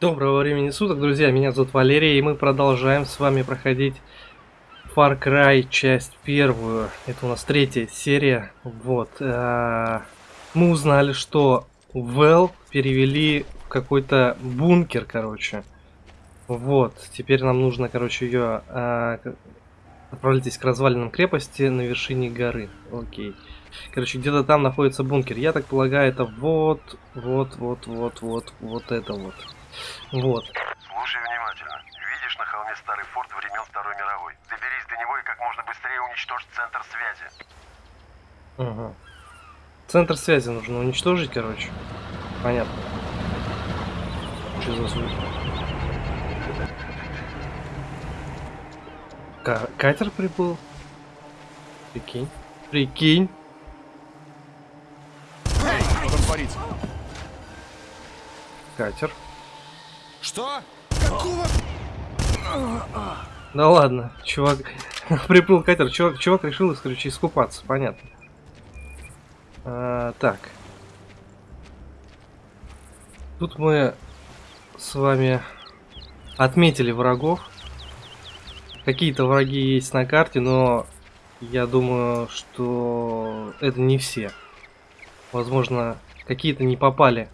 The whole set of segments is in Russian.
Доброго времени суток, друзья, меня зовут Валерий, и мы продолжаем с вами проходить Far Cry часть первую. Это у нас третья серия. Вот. э, Мы узнали, что Вэл перевели в какой-то бункер, короче. Вот. Теперь нам нужно, короче, ее отправляйтесь к развалинам крепости на вершине горы. Окей. Короче, где-то там находится бункер. Я так полагаю, это вот, вот, вот, вот, вот, вот это вот. Вот. Слушай внимательно. Видишь на холме старый форт времен Второй мировой? Доберись до него и как можно быстрее уничтожь центр связи. Ага. Центр связи нужно уничтожить, короче. Понятно. Что за звук? Ка- катер прибыл? Прикинь. Прикинь. Что там творится? Катер. Что? Да ладно, чувак. Приплыл катер. Чувак, чувак решил, короче, искупаться. Понятно. А, так. Тут мы с вами отметили врагов. Какие-то враги есть на карте, но я думаю, что это не все. Возможно, какие-то не попали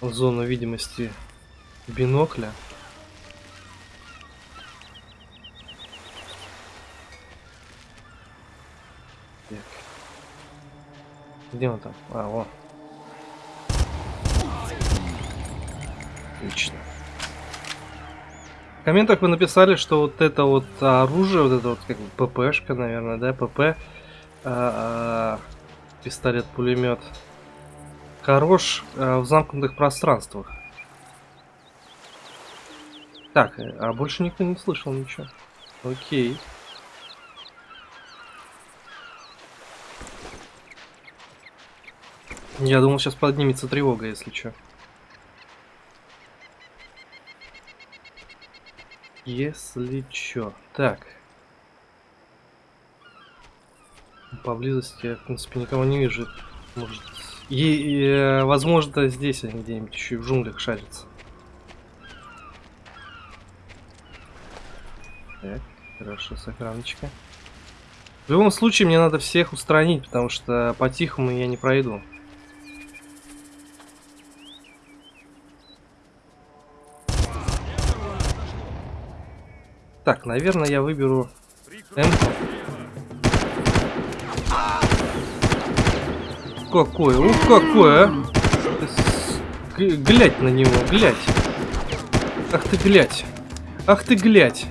зону видимости бинокля. Так. Где он там? А, вон. Отлично. В комментах вы написали, что вот это вот оружие, вот это вот как бы ППшка, наверное, да, ПП, а, а, пистолет-пулемет, хорош а, в замкнутых пространствах. Так, э, а больше никто не слышал ничего. Окей. Я думал, сейчас поднимется тревога, если что. Если чё. Так. Поблизости я, в принципе, никого не вижу. Может... И, и, э, возможно, здесь они где-нибудь еще и в джунглях шарятся. Так, хорошо, сохраночка. В любом случае, мне надо всех устранить, потому что по-тихому я не пройду. Так, наверное, я выберу М. Какой, ух, какой, а! Глядь на него, глядь. Ах ты глядь. Ах ты глядь.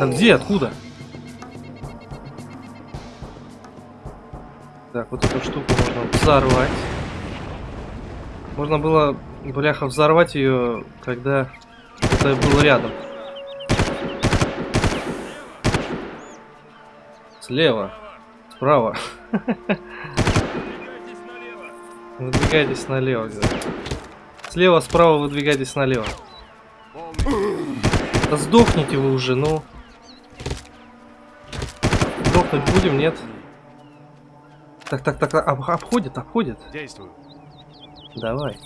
А где, откуда? Так, вот эту штуку можно взорвать. Можно было, бляха, взорвать ее, когда это было рядом. Слева. Справа. Выдвигайтесь налево. Слева, справа выдвигайтесь налево. Да сдохните вы уже, ну. Сдохнуть будем, нет? Так, так, так, об- обходит, обходит. Действую. Давай.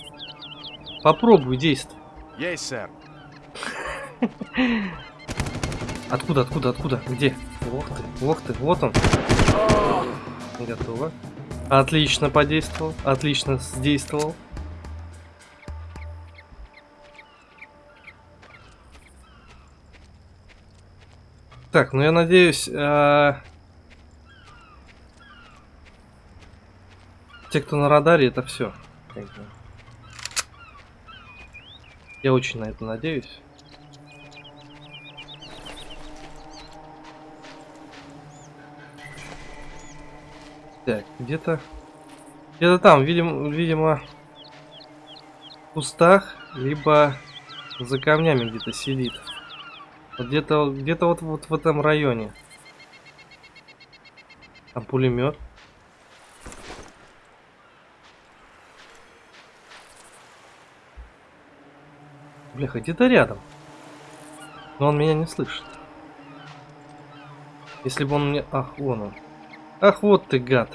Попробуй действовать. Есть, сэр. Откуда, откуда, откуда? Где? Ох ты, ох ты, вот он. Готово. Отлично подействовал, отлично сдействовал. Так, ну я надеюсь, а, те, кто на радаре, это все. Я очень на это надеюсь. Так, где-то... Где-то там, видимо, видимо, в кустах, либо за камнями где-то сидит. Вот где-то где-то вот, вот в этом районе. Там пулемет. Бляха, где-то рядом. Но он меня не слышит. Если бы он мне... Ах, вон он. Ах, вот ты гад.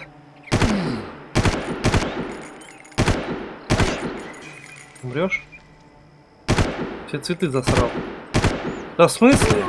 Умрешь? Все цветы засрал. Да в смысле?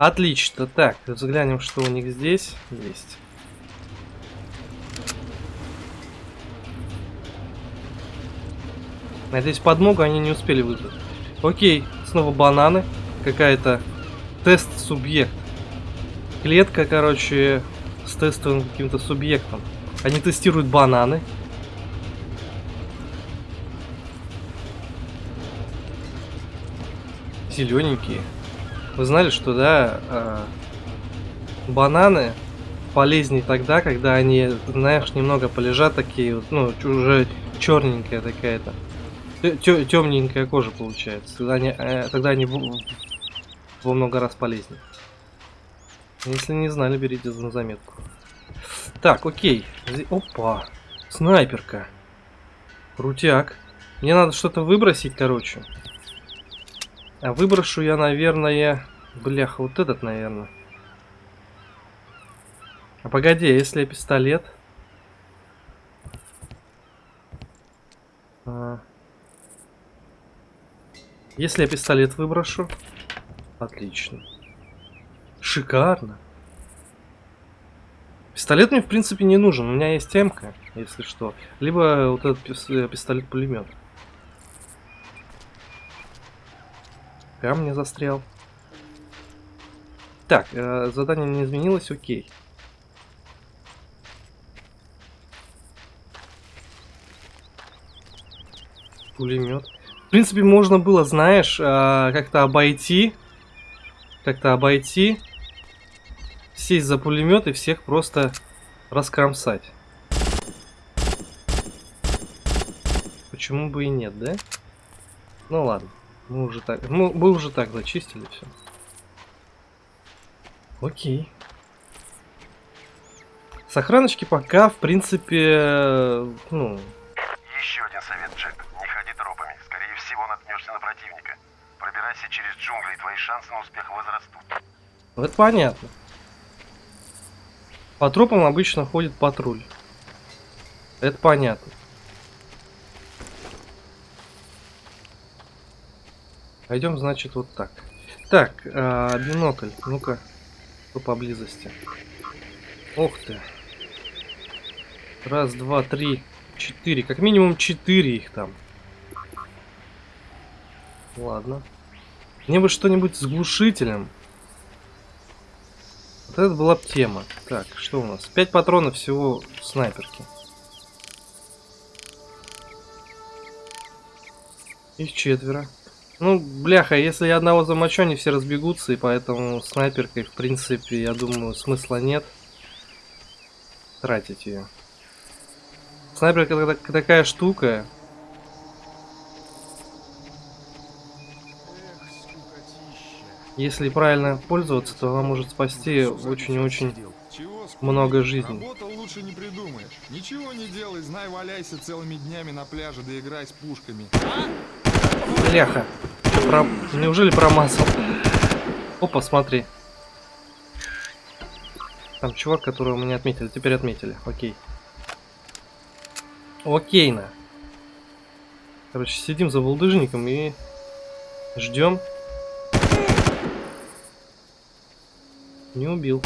Отлично. Так, взглянем, что у них здесь есть. Надеюсь, подмогу они не успели вызвать. Окей, снова бананы. Какая-то тест-субъект. Клетка, короче, с тестовым каким-то субъектом. Они тестируют бананы. Зелененькие. Вы знали, что, да, э, бананы полезнее тогда, когда они, знаешь, немного полежат такие, ну, уже черненькая такая-то. Темненькая кожа получается. Тогда они, э, тогда они во много раз полезнее. Если не знали, берите на заметку. Так, окей. Опа. Снайперка. Крутяк. Мне надо что-то выбросить, короче. А выброшу я, наверное... Бляха, вот этот, наверное. А погоди, а если пистолет... А... Если я пистолет выброшу... Отлично. Шикарно. Пистолет мне, в принципе, не нужен. У меня есть темка, если что. Либо вот этот пистолет-пулемет. Камни застрял. Так, э, задание не изменилось, окей. Пулемет. В принципе, можно было, знаешь, э, как-то обойти. Как-то обойти. Сесть за пулемет и всех просто раскромсать. Почему бы и нет, да? Ну ладно. Мы уже так, мы, мы уже так зачистили все. Окей. Сохраночки пока, в принципе, ну... Еще один совет, Джек. Не ходи тропами. Скорее всего, наткнешься на противника. Пробирайся через джунгли, и твои шансы на успех возрастут. Это понятно. По тропам обычно ходит патруль. Это понятно. Пойдем, значит, вот так. Так, э, бинокль. Ну-ка, кто поблизости? Ох ты. Раз, два, три, четыре. Как минимум четыре их там. Ладно. Мне бы что-нибудь с глушителем. Вот это была бы тема. Так, что у нас? Пять патронов всего снайперки. Их четверо. Ну, бляха, если я одного замочу, они все разбегутся, и поэтому снайперкой, в принципе, я думаю, смысла нет тратить ее. Снайперка такая штука. Если правильно пользоваться, то она может спасти очень-очень много жизней. лучше не придумаешь. Ничего не делай, знай, валяйся целыми днями на пляже, да играй с пушками. Бляха. Про... Неужели промазал? Опа, смотри. Там чувак, которого мы не отметили. Теперь отметили. Окей. Окейно. Короче, сидим за булдыжником и ждем. Не убил.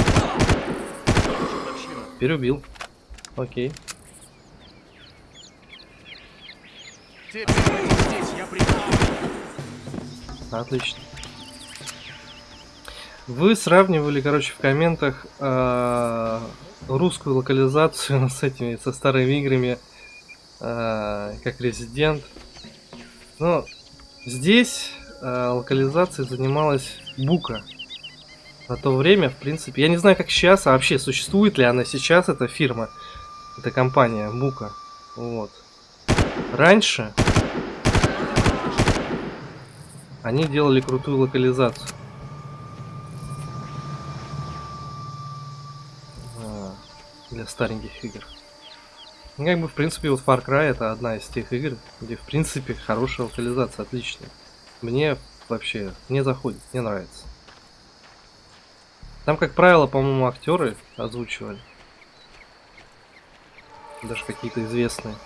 Переубил. Окей. Теперь Отлично. Вы сравнивали, короче, в комментах э, русскую локализацию с этими, со старыми играми, э, как Resident. Но здесь э, локализацией занималась Бука. На то время, в принципе, я не знаю, как сейчас, а вообще существует ли она сейчас, эта фирма, эта компания Бука. Вот. Раньше они делали крутую локализацию. А, Для стареньких игр. Ну, как бы, в принципе, вот Far Cry это одна из тех игр, где, в принципе, хорошая локализация, отличная. Мне вообще не заходит, мне нравится. Там, как правило, по-моему, актеры озвучивали. Даже какие-то известные.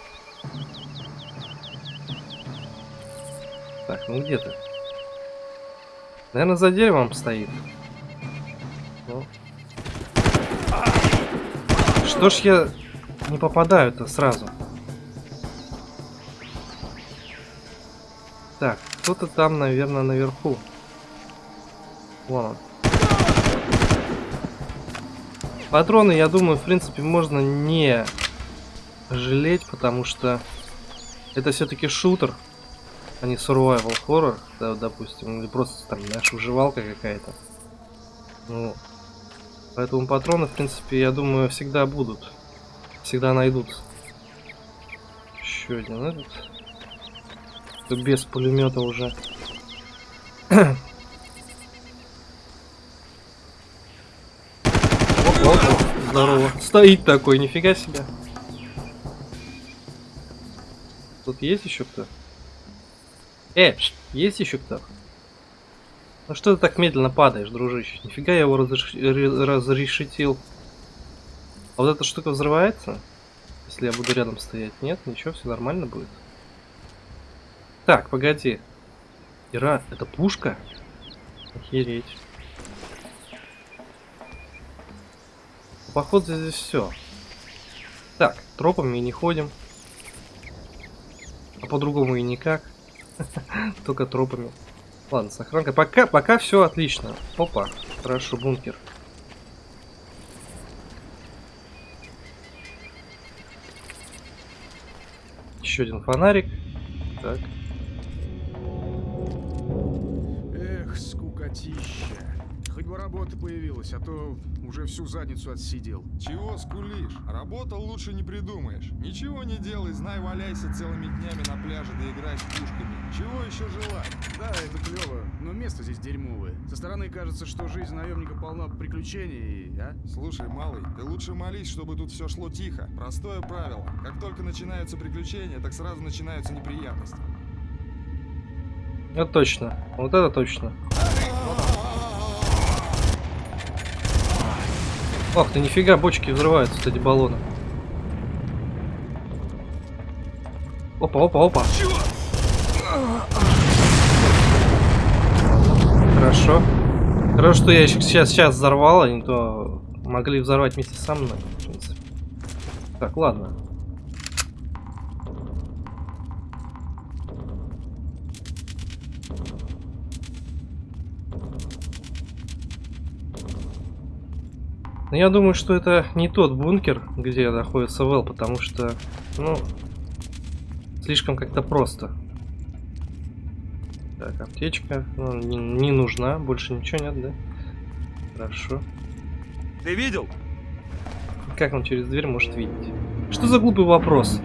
Так, ну где ты? Наверное, за деревом стоит. Ну. Что ж я не попадаю-то сразу? Так, кто-то там, наверное, наверху. Вон он. Патроны, я думаю, в принципе, можно не жалеть, потому что это все-таки шутер, а не survival horror, да, допустим, или просто там, знаешь, выживалка какая-то. Ну, поэтому патроны, в принципе, я думаю, всегда будут. Всегда найдутся. Еще один этот. Без пулемета уже. Опа, опа, здорово. Стоит такой, нифига себе. Тут есть еще кто? Э, есть еще кто? Ну что ты так медленно падаешь, дружище? Нифига я его разреш... ре- разрешетил. А вот эта штука взрывается? Если я буду рядом стоять? Нет, ничего, все нормально будет. Так, погоди. Ира, это пушка? Охереть. Походу здесь все. Так, тропами не ходим. А по-другому и никак. Только тропами. Ладно, с охранкой. Пока, пока все отлично. Опа, хорошо, бункер. Еще один фонарик. Так. Работа появилась, а то уже всю задницу отсидел. Чего скулишь? Работал лучше не придумаешь. Ничего не делай, знай, валяйся целыми днями на пляже, да играй с пушками. Чего еще желать? Да, это клево, но место здесь дерьмовое. Со стороны кажется, что жизнь наемника полна приключений, а? Слушай, малый, ты лучше молись, чтобы тут все шло тихо. Простое правило. Как только начинаются приключения, так сразу начинаются неприятности. Это точно. Вот это точно. Ох ты, нифига, бочки взрываются, кстати, баллоны. Опа, опа, опа. Хорошо. Хорошо, что я сейчас, сейчас взорвал, а не то могли взорвать вместе со мной. Так, ладно. Но я думаю, что это не тот бункер, где находится Вэл, потому что, ну, слишком как-то просто. Так, аптечка ну, не, не нужна, больше ничего нет, да? Хорошо. Ты видел? Как он через дверь может видеть? Что за глупый вопрос?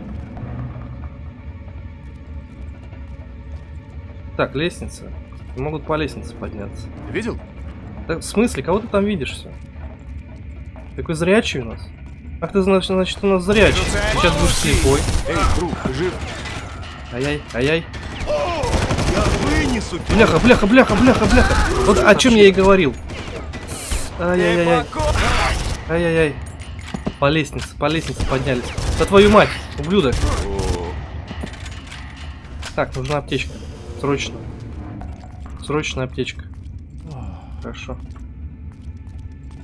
Так, лестница. Могут по лестнице подняться. Видел? Так, в смысле? Кого ты там видишь все? Какой зрячий у нас? Ах ты, значит, значит у нас зрячий. Сейчас будешь слепой. Эй, друг, жив? Ай-яй, ай-яй. Я вынесу тебя. Бляха, бляха, бляха, бляха, бляха. Вот о чем я и говорил. Ай-яй-яй. Ай-яй-яй. По лестнице, по лестнице поднялись. Да твою мать, ублюдок. Так, нужна аптечка. Срочно. Срочная аптечка. Хорошо.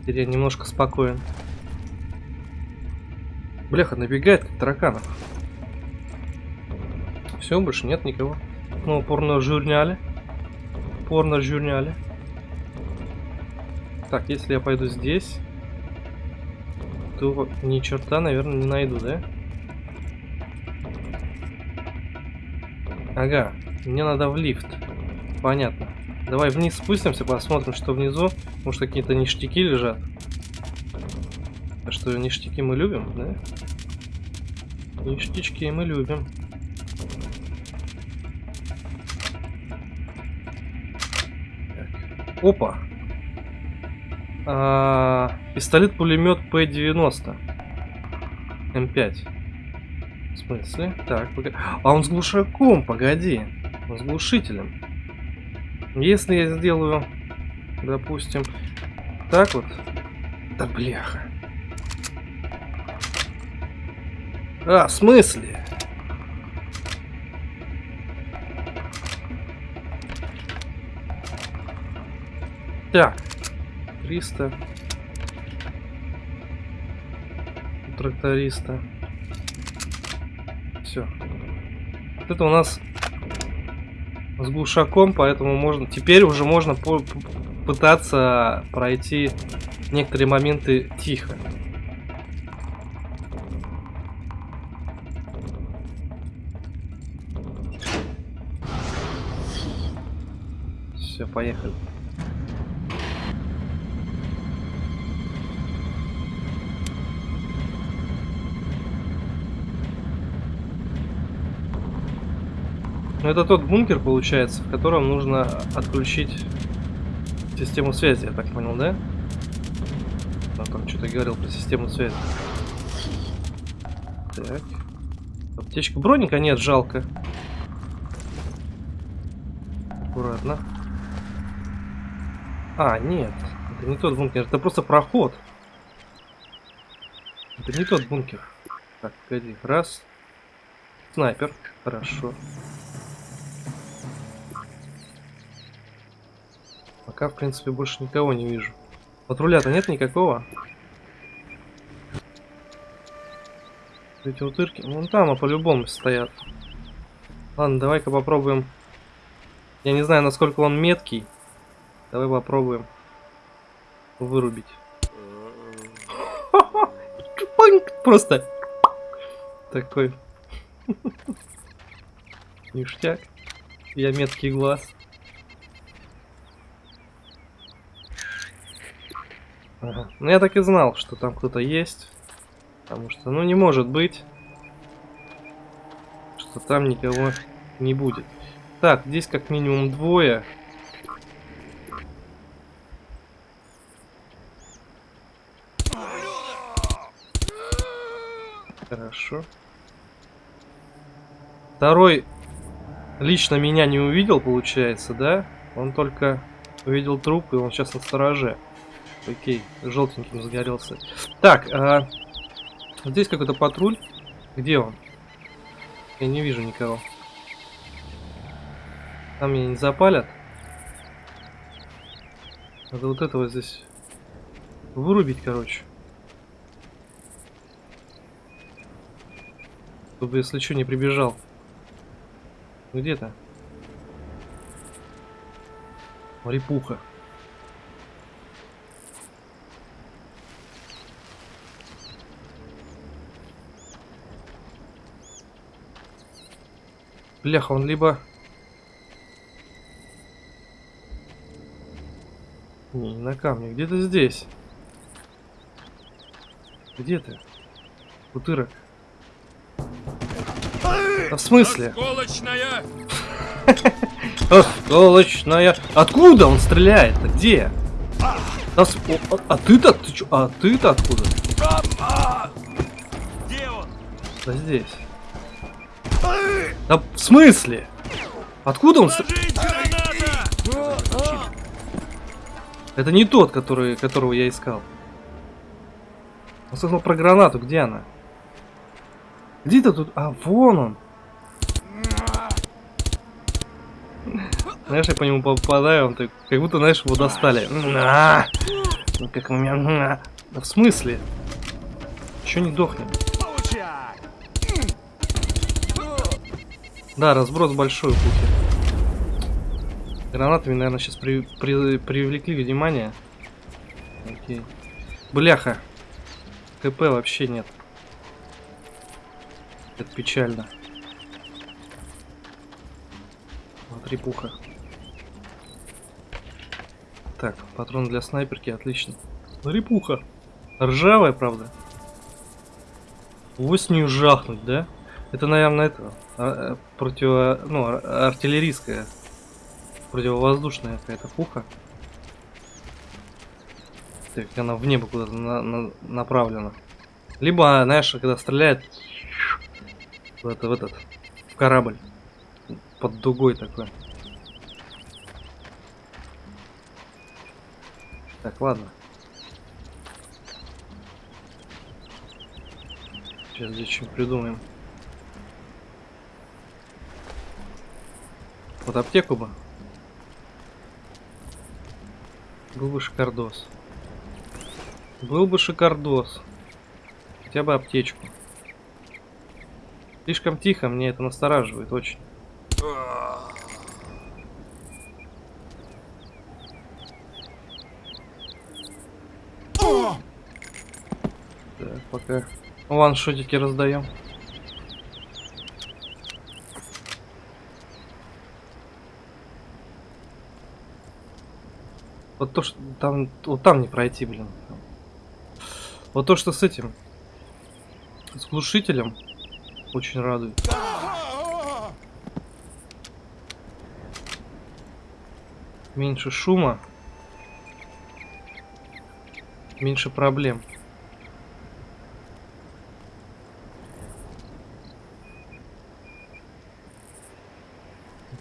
Теперь я немножко спокоен. Бляха, набегает как тараканов. Все, больше нет никого. Ну, порно-журнале. Порно-журнале. Так, если я пойду здесь, то ни черта, наверное, не найду, да? Ага, мне надо в лифт. Понятно. Давай вниз спустимся, посмотрим, что внизу. Может, какие-то ништяки лежат. А что, ништяки мы любим, да? Ништячки мы любим. Так. Опа! А, Пистолет-пулемет П-90. М5. В смысле? Так, погоди. А он с глушаком, погоди. Он с глушителем. Если я сделаю, допустим, так вот. Да бляха. А, в смысле? Так. 300. У тракториста. Все. Вот это у нас с глушаком, поэтому можно... Теперь уже можно по пытаться пройти некоторые моменты тихо. Все, поехали. Это тот бункер получается, в котором нужно отключить систему связи, я так понял, да? Он там что-то говорил про систему связи. Так. Аптечка броника нет, жалко. Аккуратно. А, нет. Это не тот бункер, это просто проход. Это не тот бункер. Так, погоди. Раз. Снайпер. Хорошо. Пока, в принципе, больше никого не вижу. Патруля-то нет никакого. Эти утырки, вон там, а по-любому стоят. Ладно, давай-ка попробуем. Я не знаю, насколько он меткий. Давай попробуем вырубить. Просто такой ништяк. Я меткий глаз. Ага. Ну я так и знал, что там кто-то есть. Потому что, ну не может быть, что там никого не будет. Так, здесь как минимум двое. Хорошо. Второй лично меня не увидел, получается, да? Он только увидел труп, и он сейчас на стороже. Окей, желтеньким загорелся. Так, а, здесь какой-то патруль. Где он? Я не вижу никого. Там меня не запалят. Надо вот этого здесь вырубить, короче. Чтобы, если что, не прибежал. Где-то. Репуха. Бляха, он либо... Не, не на камне, где-то здесь. Где ты? Утырок. А в смысле? Осколочная! Осколочная. Откуда он стреляет? -то? Где? А, с- о, а- ты-то? Ты? А ты-то откуда? Где он? Да здесь. Да в смысле? Откуда он? Это не тот, который, которого я искал. Он сказал про гранату, где она? Где ты тут? А, вон он. Знаешь, я по нему попадаю, он так, как будто, знаешь, его достали. Ну как у меня... Да в смысле? Еще не дохнем. Да, разброс большой у пухи. Гранатами, наверное, сейчас при, при- привлекли внимание. Окей. Бляха. КП вообще нет. Это печально. Смотри, пуха. Так, патрон для снайперки, отлично. Смотри, пуха. Ржавая, правда. Вот с нее жахнуть, да? Это, наверное, это а, а, противо, ну, ар- артиллерийская, противовоздушная какая-то пуха. Так, она в небо куда-то на- на- направлена. Либо, знаешь, когда стреляет куда-то в этот, в корабль. Под дугой такой. Так, ладно. Сейчас здесь что придумаем. Вот аптеку бы. Был бы шикардос. Был бы шикардос. Хотя бы аптечку. Слишком тихо, мне это настораживает очень. Так, пока ваншотики раздаем. Вот то, что там, вот там не пройти, блин. Вот то, что с этим, с глушителем, очень радует. Меньше шума, меньше проблем.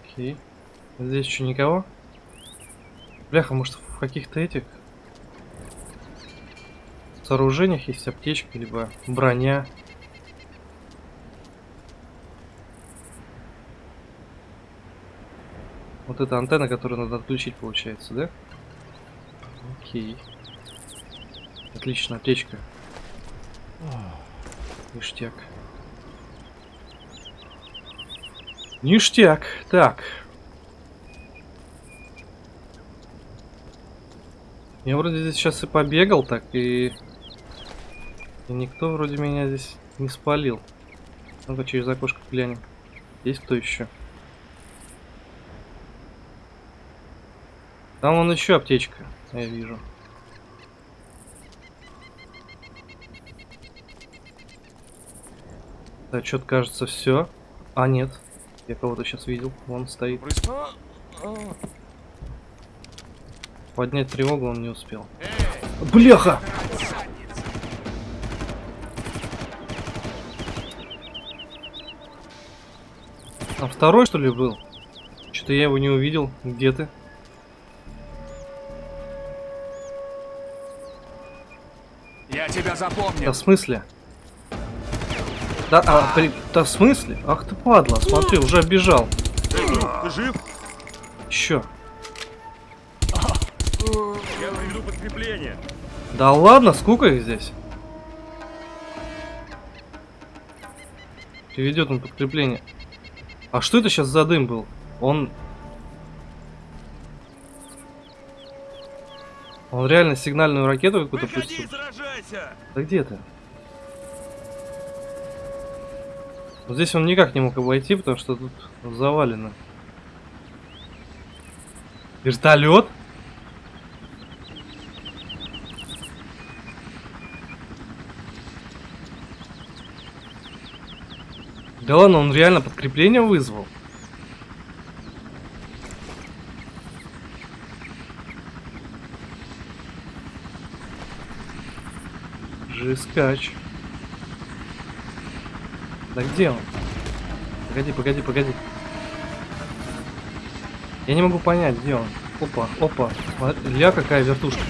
Окей. Здесь еще никого? Бляха, может в каких-то этих сооружениях есть аптечка, либо броня. Вот эта антенна, которую надо отключить, получается, да? Окей. Отлично, аптечка. Ништяк. Ништяк. Так. Я вроде здесь сейчас и побегал так, и... и никто вроде меня здесь не спалил. Ну-ка через окошко глянем. Есть кто еще? Там вон еще аптечка, я вижу. Да, что-то кажется все. А, нет. Я кого-то сейчас видел. Вон стоит. Поднять тревогу он не успел. Бляха! А второй что ли был? Что-то я его не увидел. Где ты? Я тебя запомнил. Да в смысле? Да, а, при- да в смысле? Ах ты падла, смотри, уже оббежал. Ты жив? Еще. Я приведу подкрепление. Да ладно, сколько их здесь? Приведет он подкрепление. А что это сейчас за дым был? Он... Он реально сигнальную ракету какую-то пустил. Да где ты? Вот здесь он никак не мог обойти, потому что тут завалено. Вертолет? Да ладно, он реально подкрепление вызвал. Жескач. Да где он? Погоди, погоди, погоди. Я не могу понять, где он. Опа, опа. Ля какая вертушка.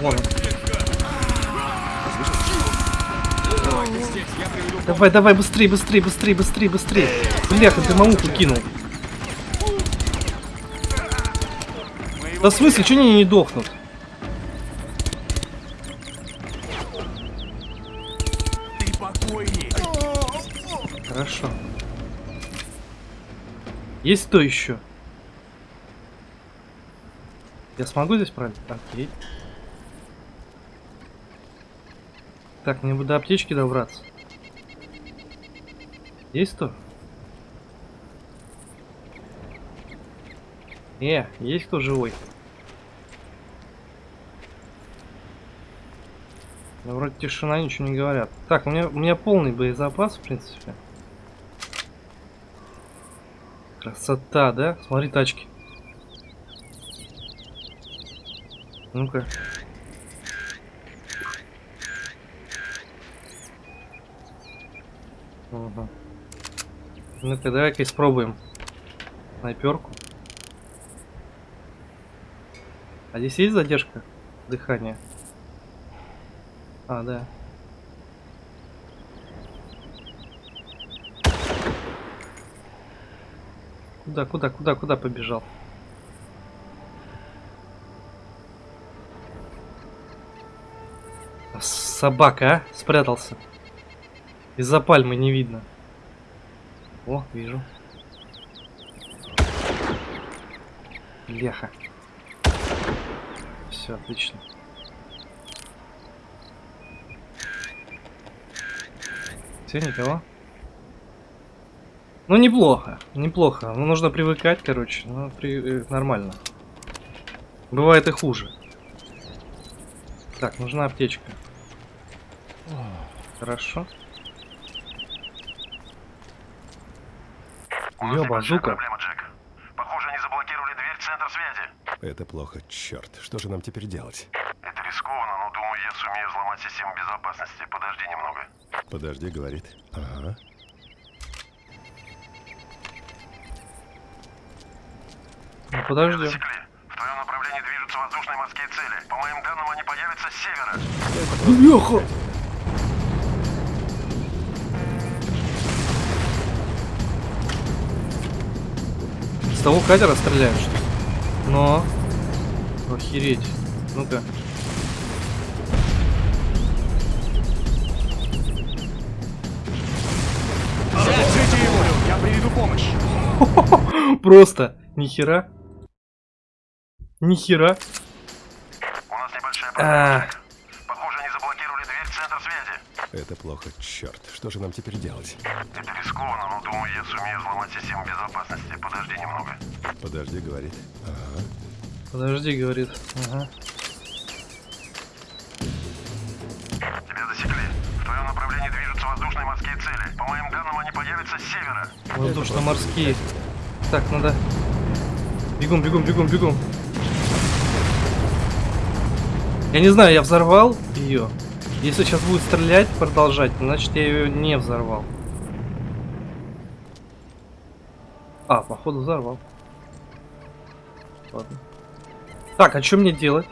Вон он. Давай, давай, быстрее, быстрее, быстрее, быстрее, быстрее. Бляха, ты мамуху кинул. Да в смысле, что они не дохнут? Хорошо. Есть кто еще? Я смогу здесь пройти? Окей. Так, мне бы до аптечки добраться. Есть кто? Э, есть кто живой? Да, вроде тишина, ничего не говорят. Так, у меня, у меня полный боезапас, в принципе. Красота, да? Смотри тачки. Ну-ка. Ага. Ну-ка, давай-ка испробуем. Снайперку. А здесь есть задержка дыхания? А, да. Куда, куда, куда, куда побежал? Собака, а? Спрятался. Из-за пальмы не видно. О, вижу. Леха. Все, отлично. Все, никого? Ну, неплохо, неплохо. Ну, нужно привыкать, короче. Ну, при... э, нормально. Бывает и хуже. Так, нужна аптечка. Хорошо. У небольшая базука. проблема, Джек. Похоже, они заблокировали дверь в центр связи. Это плохо, черт. Что же нам теперь делать? Это рискованно, но думаю, я сумею взломать систему безопасности. Подожди немного. Подожди, говорит. Ага. Ну, засекли. В твоем направлении движутся воздушные морские цели. По моим данным, они появятся с севера. Леха! Того катера ли? Но. Охереть. Ну-ка. Держите его! Я приведу помощь! Просто. Нихера. Нихера. У нас небольшая проблема. Это плохо, черт. Что же нам теперь делать? Это рискованно, но думаю, я сумею взломать систему безопасности. Подожди немного. Подожди, говорит. Ага. подожди, говорит. Ага. Тебя засекли. В твоем направлении движутся воздушные морские цели. По моим данным, они появятся с севера. Воздушно-морские. Так, надо. Бегом, бегом, бегом, бегом. Я не знаю, я взорвал ее. Если сейчас будет стрелять, продолжать, значит я ее не взорвал. А, походу взорвал. Ладно. Так, а что мне делать?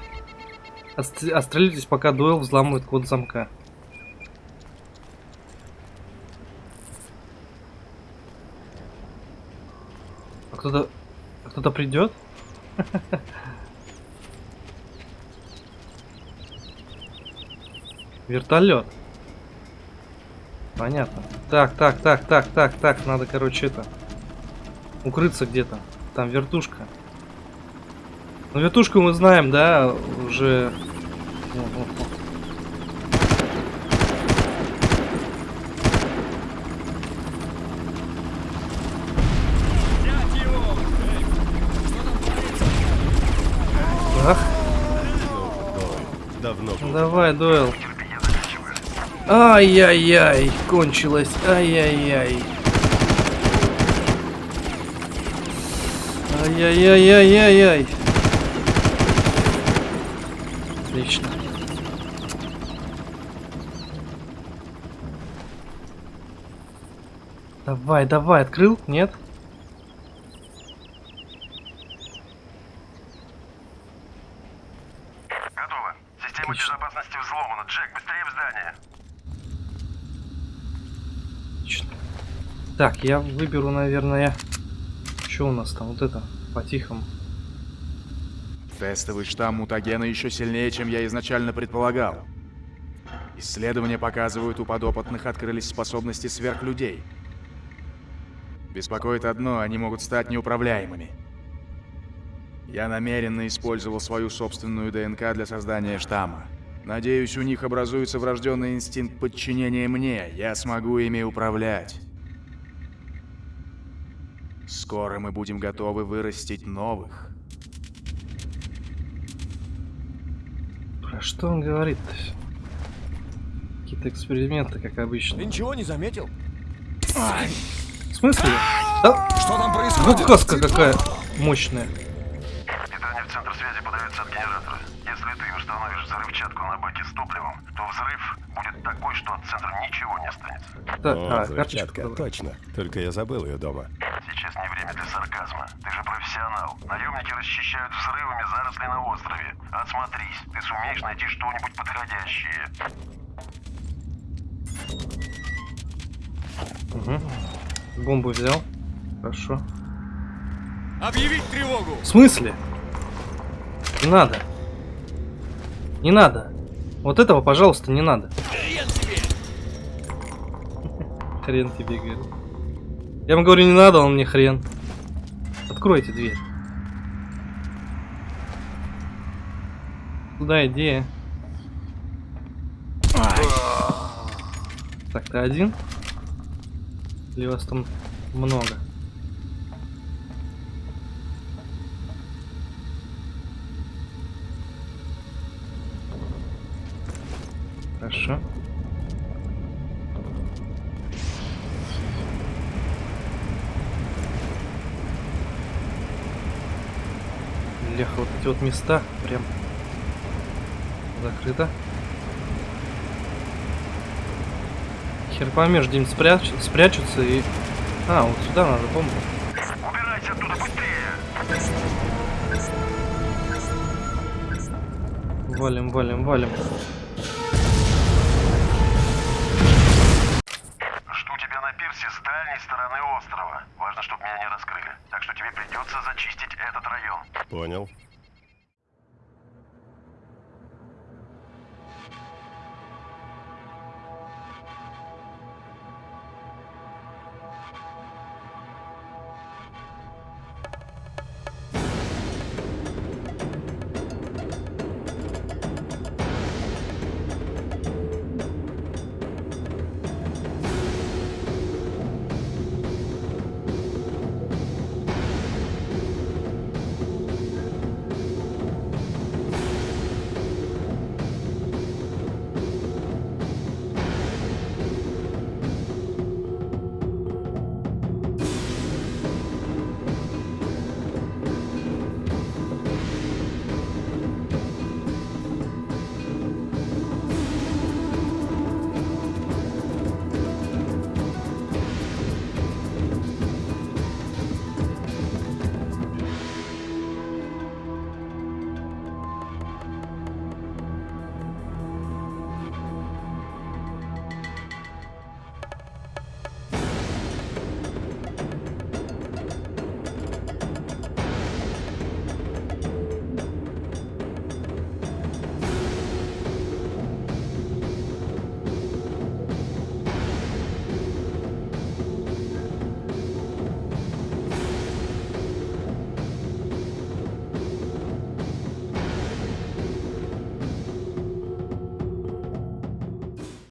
Отстрелитесь, пока дуэл взламывает код замка. А кто-то... а Кто-то придет? Вертолет. Понятно. Так, так, так, так, так, так. Надо, короче, это... Укрыться где-то. Там вертушка. Ну, вертушку мы знаем, да, уже... О, о, о. Ах, давай, дуэл. Ай-яй-яй, кончилось. Ай-яй-яй. Ай-яй-яй-яй-яй-яй. Отлично. Давай, давай, открыл? Нет? Готово. Система Отлично. безопасности взломана. Джек, быстрее в здание. Отлично. Так, я выберу, наверное... Что у нас там? Вот это, по-тихому. Тестовый штамм мутагена еще сильнее, чем я изначально предполагал. Исследования показывают, у подопытных открылись способности сверхлюдей. Беспокоит одно, они могут стать неуправляемыми. Я намеренно использовал свою собственную ДНК для создания штамма. Надеюсь, у них образуется врожденный инстинкт подчинения мне. Я смогу ими управлять. Скоро мы будем готовы вырастить новых. Про что он говорит-то? Какие-то эксперименты, как обычно. Ты ничего не заметил? В смысле? Да, Что там происходит? каска какая мощная. Питание в центр связи подается от генератора. Если ты установишь взрывчатку на баке с топливом, то взрыв будет такой, что от центра ничего не останется. Да, О, а, взрывчатка, точно. Только я забыл ее дома. Сейчас не время для сарказма. Ты же профессионал. Наемники расчищают взрывами заросли на острове. Отсмотрись, ты сумеешь найти что-нибудь подходящее. Бомбу взял. Хорошо. Объявить тревогу! В смысле? Надо. Не надо. Вот этого, пожалуйста, не надо. Хрен тебе! Хрен тебе, говорю. Я ему говорю, не надо, он мне хрен. Откройте дверь. Куда иди? Так, ты один? Или вас там много? Леха, вот эти вот места прям закрыто. Хер поймешь, где-нибудь спряч... спрячутся и... А, вот сюда надо бомбу. Убирайся оттуда быстрее! Валим, валим, валим.